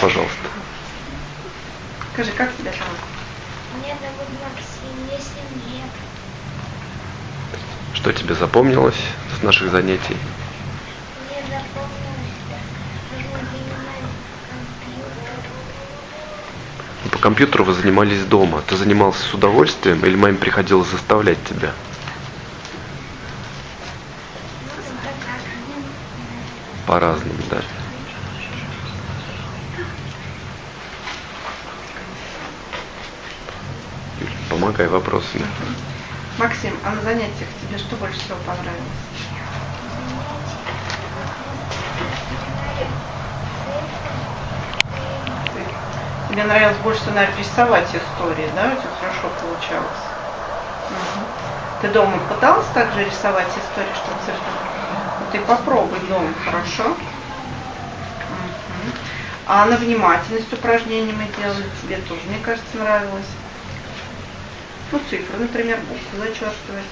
пожалуйста. Скажи, как тебя зовут? Меня зовут Максим, мне 7 лет. Что тебе запомнилось с наших занятий? Мне запомнилось, компьютер. Ну, По компьютеру вы занимались дома. Ты занимался с удовольствием или маме приходилось заставлять тебя? Ну? По-разному, да. Помогай вопросами. Максим, а на занятиях тебе что больше всего понравилось? Тебе нравилось больше всего, наверное, рисовать истории, да? У тебя хорошо получалось. Мгм. Ты дома пыталась также рисовать истории, чтобы цифры? Ну, Ты попробуй дома, хорошо? А на внимательность упражнений мы делали, тебе тоже, мне кажется, нравилось. Ну, цифры, например, буквы зачеркивать.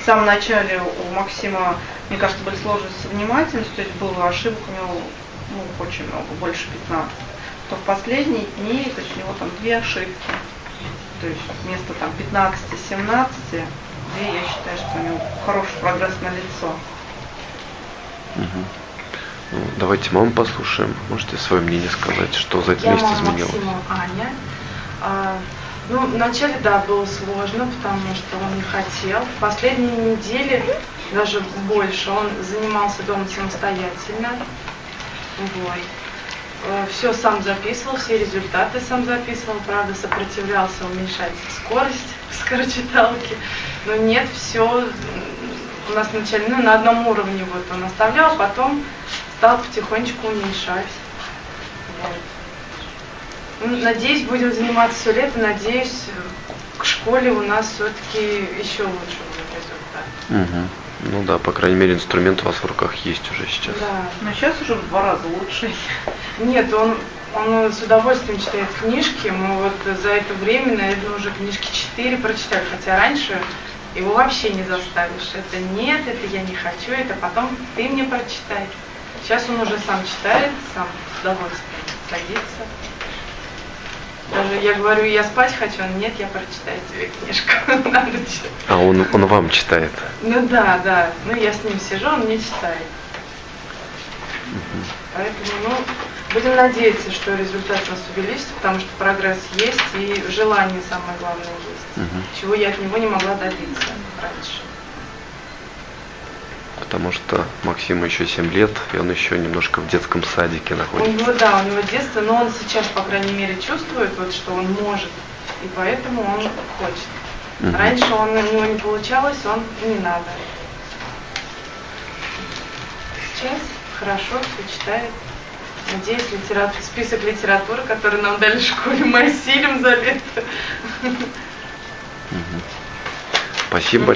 В самом начале у Максима, мне кажется, были сложности с внимательностью, то есть было ошибок у него ну, очень много, больше 15. То в последние дни, то есть у него там две ошибки. То есть вместо там 15-17, две, я считаю, что у него хороший прогресс на лицо. Мгм. Ну, давайте маму послушаем. Можете свое мнение сказать, что за этот Я месяц мама изменилось? Максима Аня. А, ну, вначале, да, было сложно, потому что он не хотел. В последние недели, даже больше, он занимался дома самостоятельно. Вот. Все сам записывал, все результаты сам записывал, правда, сопротивлялся уменьшать скорость скорочиталки. Но нет, все у нас вначале ну, на одном уровне вот он оставлял, потом стал потихонечку уменьшать. Ну, Надеюсь, будем заниматься все лето. Надеюсь, к школе у нас все-таки еще лучше будет результат. Мгм. Ну да, по крайней мере, инструмент у вас в руках есть уже сейчас. Да. Но сейчас уже в два раза лучше. Нет, он, он с удовольствием читает книжки. Мы вот за это время, наверное, уже книжки четыре прочитали. Хотя раньше его вообще не заставишь. Это нет, это я не хочу, это потом ты мне прочитай. Сейчас он уже сам читает, сам с удовольствием садится. Я говорю, я спать хочу, он нет, я прочитаю тебе книжку на ночь. А он, он вам читает. Ну да, да. Ну я с ним сижу, он мне читает. Поэтому, ну, будем надеяться, что результат у нас увеличится, потому что прогресс есть и желание самое главное есть. Мгм. Чего я от него не могла добиться раньше. Потому что Максиму еще 7 лет, и он еще немножко в детском садике У находится. него, да, у него детство, но он сейчас, по крайней мере, чувствует, вот, что он может, и поэтому он хочет. Мгм. Раньше он, у него не получалось, он не надо. Сейчас хорошо все читает. Надеюсь, литератур, список литературы, который нам дали в школе, мы осилим за лето. Спасибо.